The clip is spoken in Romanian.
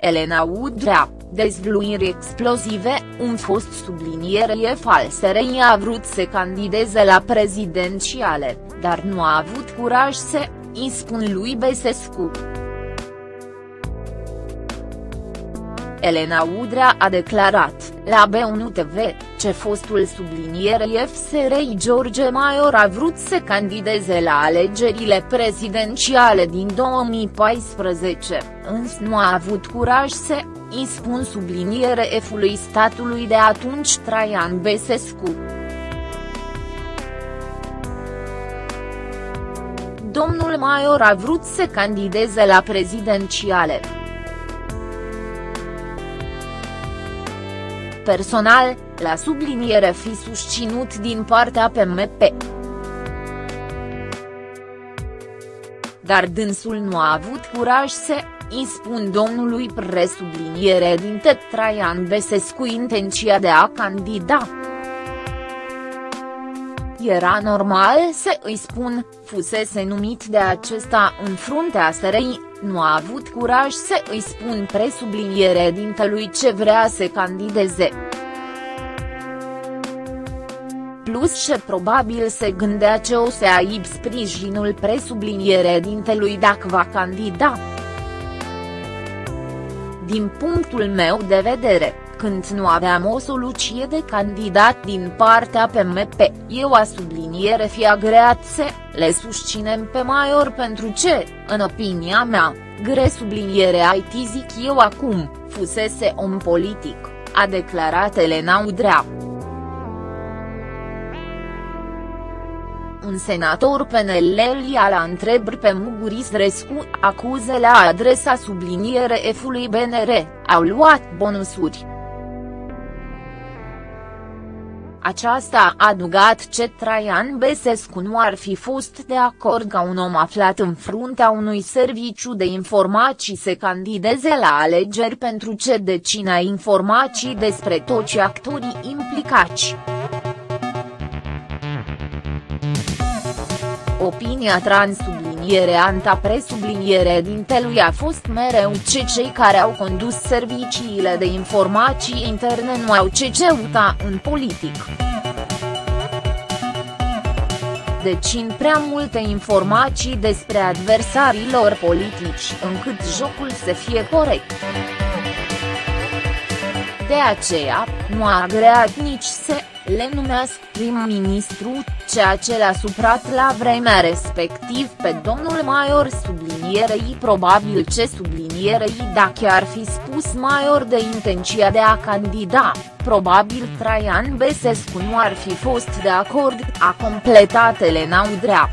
Elena Udrea, dezvluiri explozive, un fost sublinierie falserei a vrut să candideze la prezidențiale, dar nu a avut curaj să, îi spun lui Besescu. Elena Udrea a declarat, la B1 TV, ce fostul sublinierie FSRI George Maior a vrut să candideze la alegerile prezidențiale din 2014, însă nu a avut curaj să, îi spun subliniere F-ului statului de atunci Traian Besescu. Domnul Maior a vrut să candideze la prezidențiale. Personal, la subliniere fi susținut din partea PMP. Dar dânsul nu a avut curaj să, îi spun domnului presubliniere din Traian Besescu intenția de a candida. Era normal să îi spun, fusese numit de acesta în fruntea SRI, nu a avut curaj să îi spun presubliniere dintelui ce vrea să candideze. Plus ce probabil se gândea ce o să aib sprijinul presubliniere dintelui dacă va candida. Din punctul meu de vedere, când nu aveam o soluție de candidat din partea PMP, eu a subliniere fi agreat să le susținem pe Maior pentru ce, în opinia mea, gre subliniere IT zic eu acum, fusese om politic, a declarat Elena Udrea. un senator PNL la întrebări pe Muguris Rescu, acuze la adresa subliniere F-ului BNR, au luat bonusuri. Aceasta a adugat ce Traian Besescu nu ar fi fost de acord ca un om aflat în fruntea unui serviciu de informații să candideze la alegeri pentru ce decina informații despre toți actorii implicați. Opinia trans subliniere anta presubliniere dintelui a fost mereu ce cei care au condus serviciile de informații interne nu au ce ceuta în politic. Deci în prea multe informații despre adversarii lor politici încât jocul să fie corect. De aceea, nu a agreat nici să le numească prim-ministru, ceea ce l-a suprat la vremea respectiv pe domnul Maior sublinierei probabil ce sublinierei dacă ar fi spus Maior de intenția de a candida, probabil Traian Besescu nu ar fi fost de acord, a completat Elena Udrea.